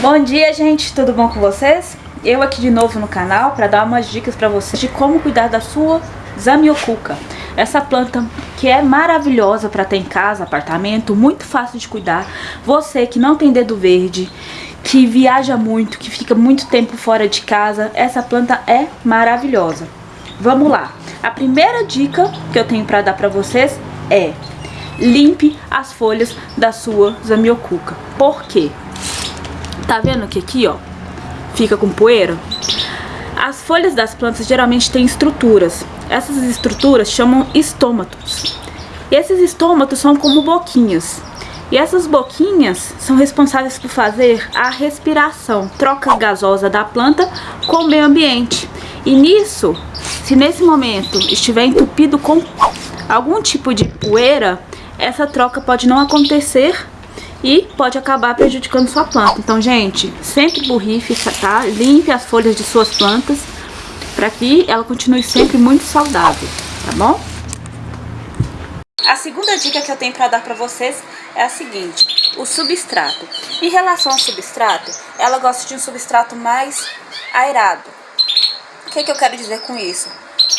Bom dia, gente, tudo bom com vocês? Eu aqui de novo no canal para dar umas dicas para vocês de como cuidar da sua zamioculca. Essa planta que é maravilhosa para ter em casa, apartamento, muito fácil de cuidar. Você que não tem dedo verde, que viaja muito, que fica muito tempo fora de casa, essa planta é maravilhosa. Vamos lá. A primeira dica que eu tenho para dar para vocês é limpe as folhas da sua zamioculca. Por quê? Tá vendo que aqui, ó, fica com poeira? As folhas das plantas geralmente têm estruturas. Essas estruturas chamam estômatos. E esses estômatos são como boquinhas. E essas boquinhas são responsáveis por fazer a respiração, troca gasosa da planta com o meio ambiente. E nisso, se nesse momento estiver entupido com algum tipo de poeira, essa troca pode não acontecer e pode acabar prejudicando sua planta. Então, gente, sempre borrife, tá? Limpe as folhas de suas plantas para que ela continue sempre muito saudável, tá bom? A segunda dica que eu tenho para dar para vocês é a seguinte, o substrato. Em relação ao substrato, ela gosta de um substrato mais aerado. O que, que eu quero dizer com isso?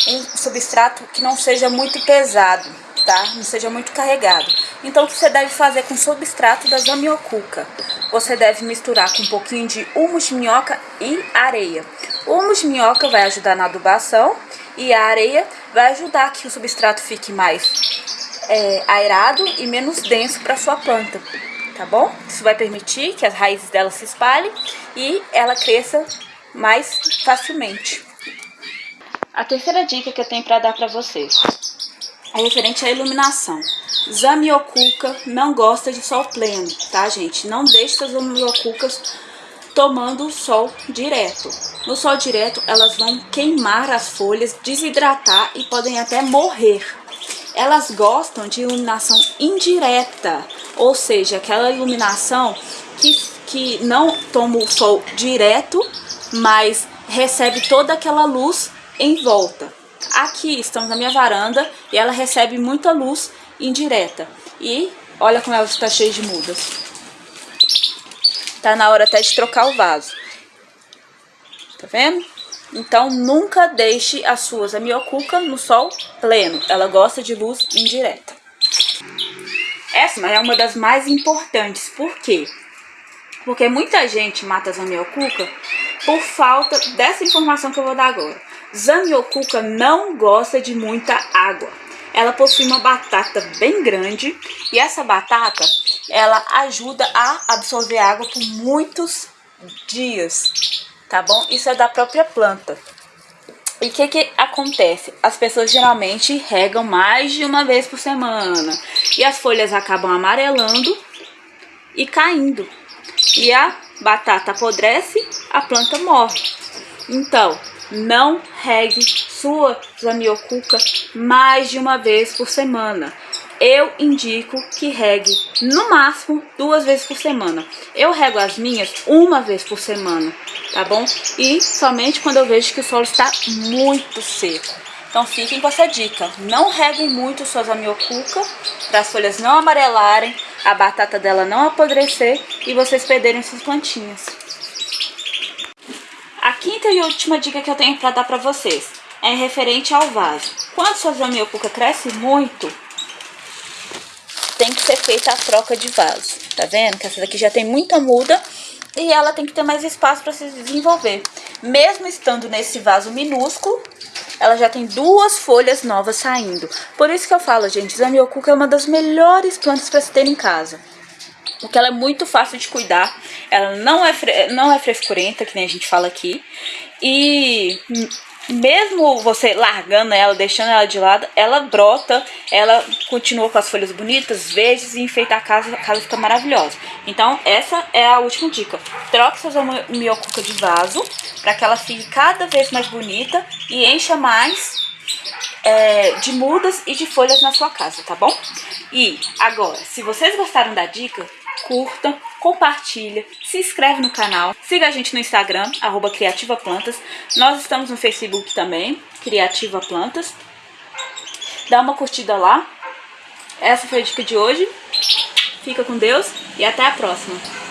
Um substrato que não seja muito pesado, tá? Não seja muito carregado. Então, o que você deve fazer com o substrato da zamioculca? Você deve misturar com um pouquinho de humus de minhoca e areia. O humus de minhoca vai ajudar na adubação e a areia vai ajudar que o substrato fique mais é, aerado e menos denso para sua planta, tá bom? Isso vai permitir que as raízes dela se espalhem e ela cresça mais facilmente. A terceira dica que eu tenho para dar para vocês é referente à iluminação. Zamioculca não gosta de sol pleno, tá, gente? Não deixe as zamioculcas tomando sol direto. No sol direto, elas vão queimar as folhas, desidratar e podem até morrer. Elas gostam de iluminação indireta, ou seja, aquela iluminação que, que não toma o sol direto, mas recebe toda aquela luz em volta. Aqui estamos na minha varanda e ela recebe muita luz indireta. E olha como ela está cheia de mudas. Tá na hora até de trocar o vaso. Tá vendo? Então nunca deixe as suas amiocuca no sol pleno. Ela gosta de luz indireta. Essa é uma das mais importantes. Por quê? Porque muita gente mata as amiocuca por falta dessa informação que eu vou dar agora. Zamioculca não gosta de muita água. Ela possui uma batata bem grande e essa batata, ela ajuda a absorver água por muitos dias, tá bom? Isso é da própria planta. E o que que acontece? As pessoas geralmente regam mais de uma vez por semana e as folhas acabam amarelando e caindo. E a batata apodrece, a planta morre. Então, não regue sua zamioculca mais de uma vez por semana. Eu indico que regue no máximo duas vezes por semana. Eu rego as minhas uma vez por semana, tá bom? E somente quando eu vejo que o solo está muito seco. Então fiquem com essa dica. Não reguem muito suas zamioculca para as folhas não amarelarem, a batata dela não apodrecer e vocês perderem suas plantinhas. Quinta e última dica que eu tenho para dar para vocês é referente ao vaso. Quando sua zamioculca cresce muito, tem que ser feita a troca de vaso. Tá vendo? Que essa daqui já tem muita muda e ela tem que ter mais espaço para se desenvolver. Mesmo estando nesse vaso minúsculo, ela já tem duas folhas novas saindo. Por isso que eu falo, gente, zamioculca é uma das melhores plantas para se ter em casa porque ela é muito fácil de cuidar, ela não é, não é frescurenta, que nem a gente fala aqui, e mesmo você largando ela, deixando ela de lado, ela brota, ela continua com as folhas bonitas, verdes e enfeita a casa, a casa fica maravilhosa. Então essa é a última dica, troque sua miocuca de vaso, para que ela fique cada vez mais bonita e encha mais é, de mudas e de folhas na sua casa, tá bom? E agora, se vocês gostaram da dica, curta, compartilha, se inscreve no canal, siga a gente no Instagram, arroba Criativa Plantas. Nós estamos no Facebook também, Criativa Plantas. Dá uma curtida lá. Essa foi a dica de hoje. Fica com Deus e até a próxima.